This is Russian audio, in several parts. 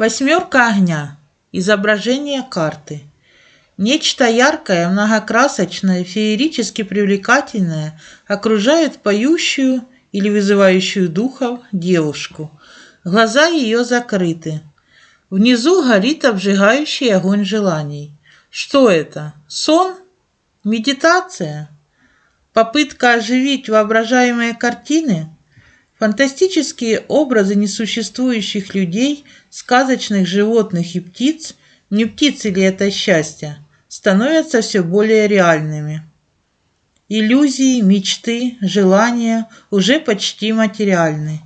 Восьмерка огня. Изображение карты. Нечто яркое, многокрасочное, феерически привлекательное окружает поющую или вызывающую духов девушку. Глаза ее закрыты. Внизу горит обжигающий огонь желаний. Что это? Сон? Медитация? Попытка оживить воображаемые картины? Фантастические образы несуществующих людей, сказочных животных и птиц, не птицы ли это счастье, становятся все более реальными. Иллюзии, мечты, желания уже почти материальны.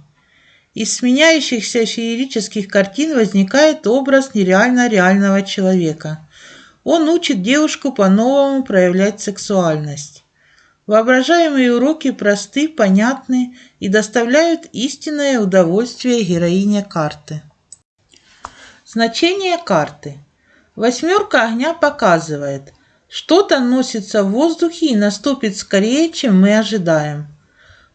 Из сменяющихся феерических картин возникает образ нереально реального человека. Он учит девушку по-новому проявлять сексуальность. Воображаемые уроки просты, понятны и доставляют истинное удовольствие героине карты. Значение карты. Восьмерка огня показывает, что-то носится в воздухе и наступит скорее, чем мы ожидаем.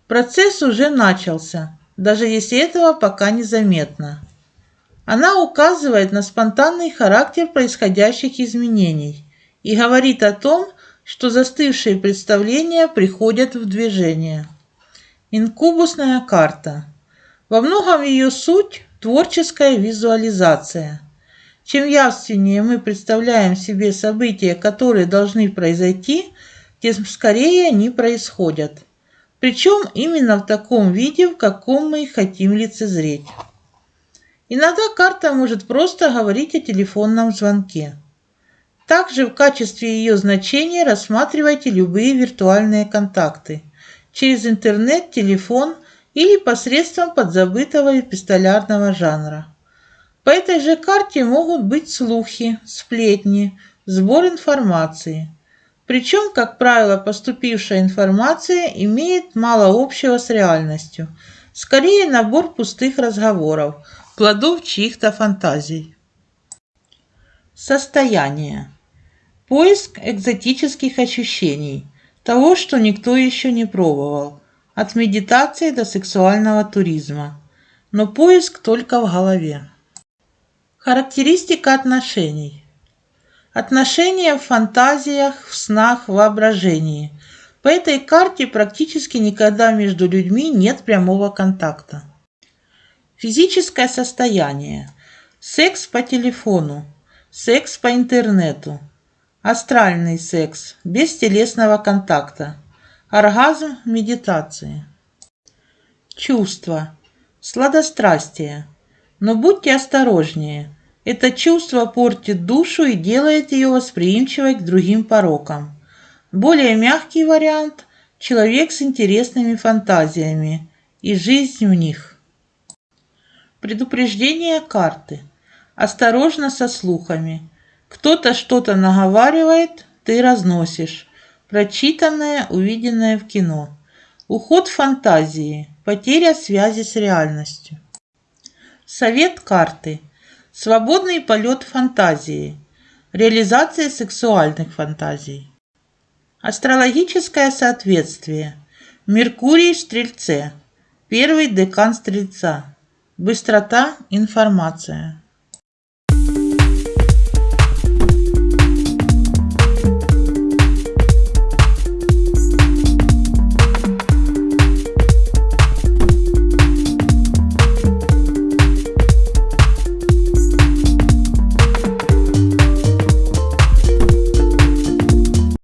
Процесс уже начался, даже если этого пока незаметно. Она указывает на спонтанный характер происходящих изменений и говорит о том, что застывшие представления приходят в движение. Инкубусная карта. Во многом ее суть – творческая визуализация. Чем явственнее мы представляем себе события, которые должны произойти, тем скорее они происходят. Причем именно в таком виде, в каком мы хотим лицезреть. Иногда карта может просто говорить о телефонном звонке. Также в качестве ее значения рассматривайте любые виртуальные контакты через интернет, телефон или посредством подзабытого эпистолярного жанра. По этой же карте могут быть слухи, сплетни, сбор информации. Причем, как правило, поступившая информация имеет мало общего с реальностью. Скорее набор пустых разговоров, плодов чьих-то фантазий. Состояние. Поиск экзотических ощущений, того, что никто еще не пробовал, от медитации до сексуального туризма. Но поиск только в голове. Характеристика отношений. Отношения в фантазиях, в снах, в воображении. По этой карте практически никогда между людьми нет прямого контакта. Физическое состояние. Секс по телефону. Секс по интернету Астральный секс, без телесного контакта. Оргазм медитации. Чувство. Сладострастие. Но будьте осторожнее. Это чувство портит душу и делает ее восприимчивой к другим порокам. Более мягкий вариант – человек с интересными фантазиями и жизнь в них. Предупреждение карты. Осторожно со слухами. Кто-то что-то наговаривает, ты разносишь. Прочитанное, увиденное в кино. Уход фантазии. Потеря связи с реальностью. Совет карты. Свободный полет фантазии. Реализация сексуальных фантазий. Астрологическое соответствие. Меркурий в Стрельце. Первый декан Стрельца. Быстрота, информация.